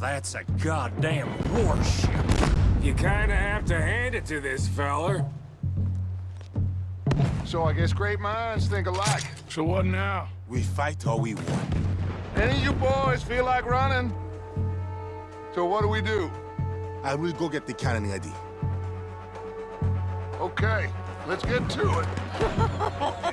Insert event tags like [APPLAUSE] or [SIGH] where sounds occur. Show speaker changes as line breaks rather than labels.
That's a goddamn warship.
You kinda have to hand it to this feller.
So I guess great minds think alike.
So what now?
We fight or we won.
Any of you boys feel like running? So what do we do?
I will go get the cannon ID.
Okay, let's get to it. [LAUGHS]